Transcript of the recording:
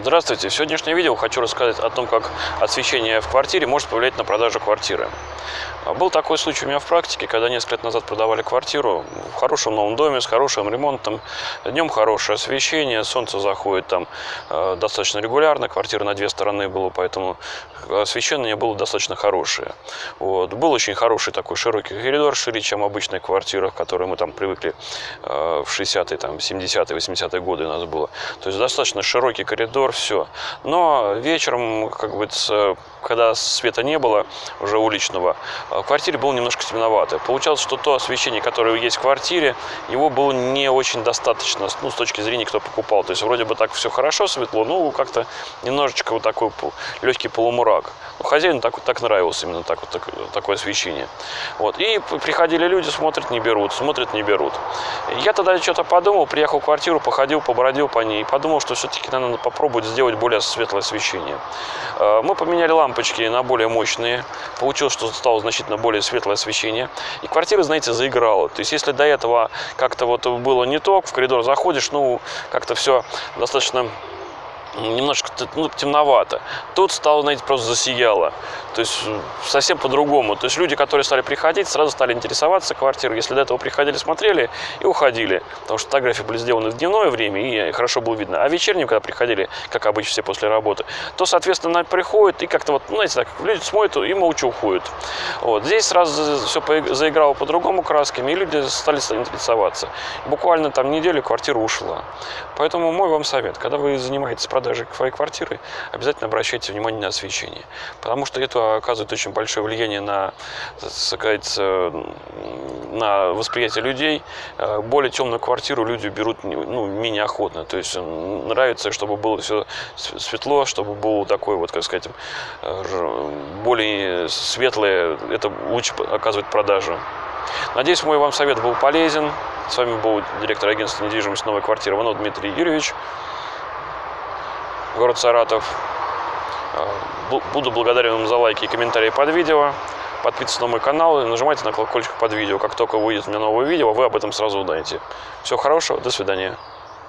Здравствуйте! В сегодняшнем видео хочу рассказать о том, как освещение в квартире может повлиять на продажу квартиры. Был такой случай у меня в практике, когда несколько лет назад продавали квартиру в хорошем новом доме с хорошим ремонтом. Днем хорошее освещение, солнце заходит там э, достаточно регулярно, квартира на две стороны была, поэтому освещение было достаточно хорошее. Вот. Был очень хороший такой широкий коридор, шире, чем в обычных квартирах, которые мы там привыкли э, в 60-е, там, 70-е, 80-е годы у нас было. То есть достаточно широкий коридор, все. Но вечером, как бы, когда света не было уже уличного, в квартире было немножко темновато. Получалось, что то освещение, которое есть в квартире, его было не очень достаточно, ну, с точки зрения, кто покупал. То есть, вроде бы так все хорошо, светло, ну, как-то немножечко вот такой легкий полумрак. Ну, хозяину так, так нравилось именно так, вот, так, такое освещение. Вот. И приходили люди, смотрят, не берут, смотрят, не берут. Я тогда что-то подумал, приехал в квартиру, походил, побродил по ней, подумал, что все-таки надо попробовать сделать более светлое освещение. Э, мы поменяли лампочки на более мощные. Получилось, что стало значительно более светлое освещение. И квартира, знаете, заиграла. То есть, если до этого как-то вот было не то, в коридор заходишь, ну, как-то все достаточно немножко ну, темновато. Тут стало, знаете, просто засияло. То есть совсем по-другому. То есть люди, которые стали приходить, сразу стали интересоваться квартирой. Если до этого приходили, смотрели и уходили. Потому что фотографии были сделаны в дневное время и хорошо было видно. А вечерним, когда приходили, как обычно все после работы, то, соответственно, приходят и как-то вот, ну, знаете, так, люди смотрят и молча уходят. Вот. Здесь сразу все заиграло по-другому красками, и люди стали интересоваться. Буквально там неделю квартира ушла. Поэтому мой вам совет, когда вы занимаетесь продажей своей квартиры, обязательно обращайте внимание на освещение. Потому что это оказывает очень большое влияние на, сказать, на восприятие людей. Э, более темную квартиру люди берут ну, менее охотно. То есть нравится, чтобы было все светло, чтобы было такое, вот, как сказать, э, более светлое. Это лучше оказывает продажу. Надеюсь, мой вам совет был полезен. С вами был директор агентства недвижимости «Новая квартира» Иванов Дмитрий Юрьевич город Саратов. Э, буду благодарен вам за лайки и комментарии под видео. Подписывайтесь на мой канал и нажимайте на колокольчик под видео. Как только выйдет у меня новое видео, вы об этом сразу узнаете. Всего хорошего, до свидания.